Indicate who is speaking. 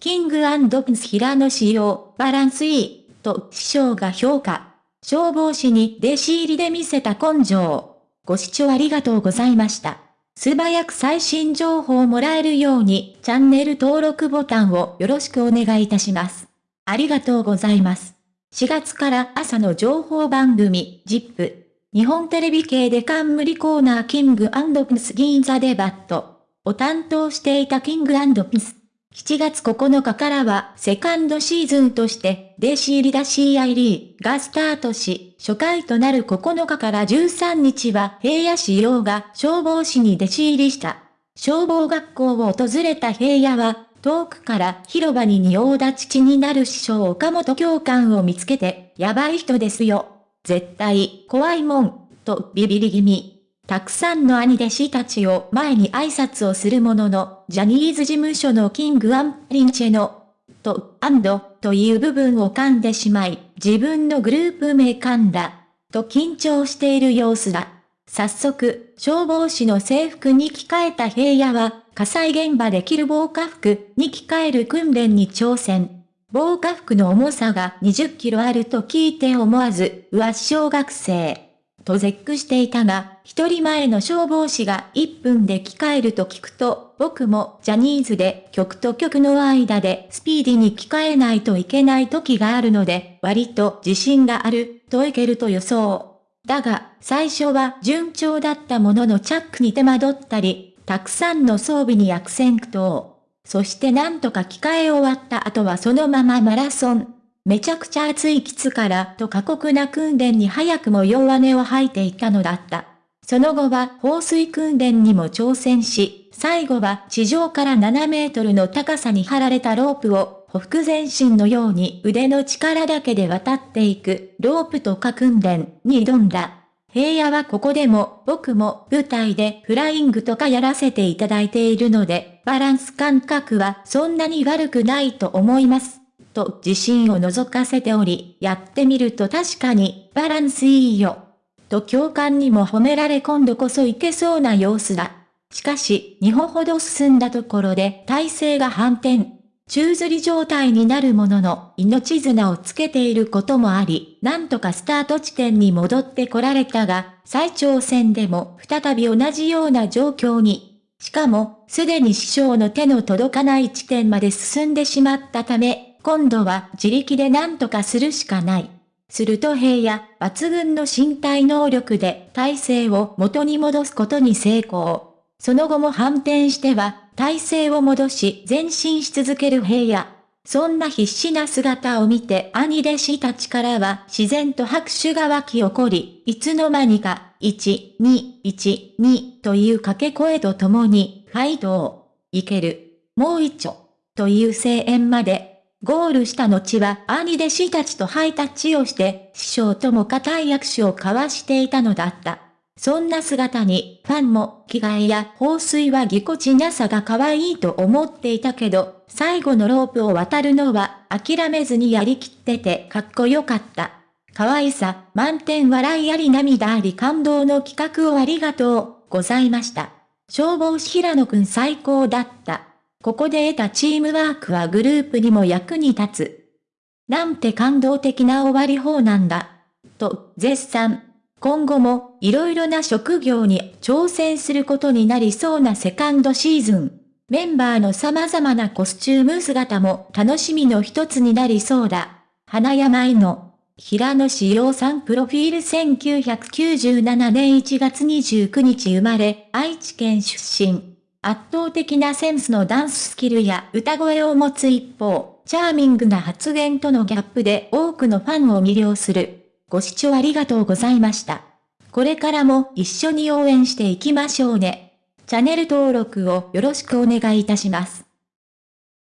Speaker 1: キングプンス平野仕様、バランスいい、と師匠が評価。消防士に弟子入りで見せた根性。ご視聴ありがとうございました。素早く最新情報をもらえるように、チャンネル登録ボタンをよろしくお願いいたします。ありがとうございます。4月から朝の情報番組、ジップ。日本テレビ系で冠コーナーキングアンドプス銀座デバットを担当していたキングアンドプス。7月9日からはセカンドシーズンとして弟子入りだ CID がスタートし、初回となる9日から13日は平野仕様が消防士に弟子入りした。消防学校を訪れた平野は、遠くから広場に仁王立ちになる師匠岡本教官を見つけて、やばい人ですよ。絶対、怖いもん、とビビり気味。たくさんの兄弟子たちを前に挨拶をするものの、ジャニーズ事務所のキングアンリンチェの、と、アンド、という部分を噛んでしまい、自分のグループ名噛んだ、と緊張している様子だ。早速、消防士の制服に着替えた平野は、火災現場で着る防火服に着替える訓練に挑戦。防火服の重さが20キロあると聞いて思わず、うわ小学生。と絶句していたが、一人前の消防士が1分で着替えると聞くと、僕もジャニーズで曲と曲の間でスピーディに着替えないといけない時があるので、割と自信がある、といけると予想。だが、最初は順調だったもののチャックに手間取ったり、たくさんの装備に悪戦苦闘。そしてなんとか着替え終わった後はそのままマラソン。めちゃくちゃ暑い基地からと過酷な訓練に早くも弱音を吐いていたのだった。その後は放水訓練にも挑戦し、最後は地上から7メートルの高さに張られたロープを、ほふ前進のように腕の力だけで渡っていく、ロープとか訓練に挑んだ。平野はここでも僕も舞台でフライングとかやらせていただいているので、バランス感覚はそんなに悪くないと思います。と自信を覗かせており、やってみると確かに、バランスいいよ。と教官にも褒められ今度こそいけそうな様子だ。しかし、2歩ほど進んだところで体勢が反転。宙吊り状態になるものの、命綱をつけていることもあり、なんとかスタート地点に戻ってこられたが、再挑戦でも再び同じような状況に。しかも、すでに師匠の手の届かない地点まで進んでしまったため、今度は自力で何とかするしかない。すると平野、抜群の身体能力で体勢を元に戻すことに成功。その後も反転しては、体勢を戻し前進し続ける平野。そんな必死な姿を見て兄弟子たちからは自然と拍手が湧き起こり、いつの間にか、1、2、1、2という掛け声とともに、ファイトいける、もう一丁、という声援までゴールした後は兄弟子たちとハイタッチをして、師匠とも固い握手を交わしていたのだった。そんな姿に、ファンも、着替えや放水はぎこちなさが可愛いと思っていたけど、最後のロープを渡るのは、諦めずにやりきっててかっこよかった。可愛さ、満点笑いあり涙あり感動の企画をありがとう、ございました。消防士平野くん最高だった。ここで得たチームワークはグループにも役に立つ。なんて感動的な終わり方なんだ。と、絶賛。今後も、いろいろな職業に挑戦することになりそうなセカンドシーズン。メンバーの様々なコスチューム姿も楽しみの一つになりそうだ。花山井の、平野志陽さんプロフィール1997年1月29日生まれ、愛知県出身。圧倒的なセンスのダンススキルや歌声を持つ一方、チャーミングな発言とのギャップで多くのファンを魅了する。ご視聴ありがとうございました。これからも一緒に応援していきましょうね。チャンネル登録をよろしくお願いいたします。